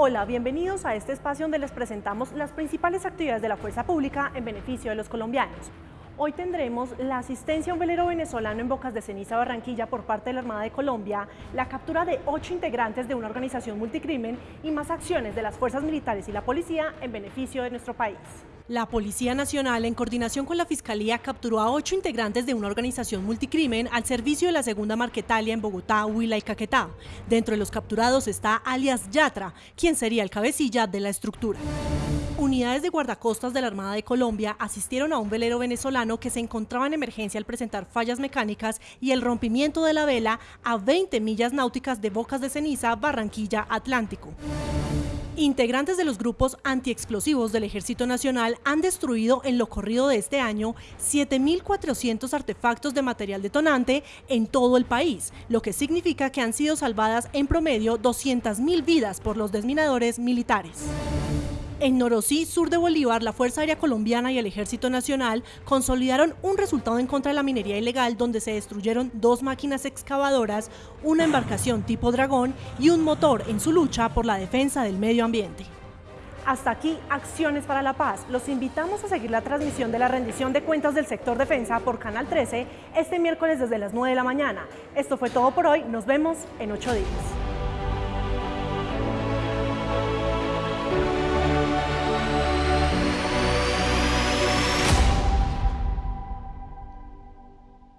Hola, bienvenidos a este espacio donde les presentamos las principales actividades de la fuerza pública en beneficio de los colombianos. Hoy tendremos la asistencia a un velero venezolano en Bocas de Ceniza, Barranquilla, por parte de la Armada de Colombia, la captura de ocho integrantes de una organización multicrimen y más acciones de las fuerzas militares y la policía en beneficio de nuestro país. La Policía Nacional, en coordinación con la Fiscalía, capturó a ocho integrantes de una organización multicrimen al servicio de la segunda Marquetalia en Bogotá, Huila y Caquetá. Dentro de los capturados está alias Yatra, quien sería el cabecilla de la estructura. Unidades de guardacostas de la Armada de Colombia asistieron a un velero venezolano que se encontraba en emergencia al presentar fallas mecánicas y el rompimiento de la vela a 20 millas náuticas de Bocas de Ceniza, Barranquilla, Atlántico. Integrantes de los grupos antiexplosivos del Ejército Nacional han destruido en lo corrido de este año 7.400 artefactos de material detonante en todo el país, lo que significa que han sido salvadas en promedio 200.000 vidas por los desminadores militares. En Norosí, sur de Bolívar, la Fuerza Aérea Colombiana y el Ejército Nacional consolidaron un resultado en contra de la minería ilegal donde se destruyeron dos máquinas excavadoras, una embarcación tipo dragón y un motor en su lucha por la defensa del medio ambiente. Hasta aquí Acciones para la Paz. Los invitamos a seguir la transmisión de la rendición de cuentas del sector defensa por Canal 13 este miércoles desde las 9 de la mañana. Esto fue todo por hoy. Nos vemos en ocho días.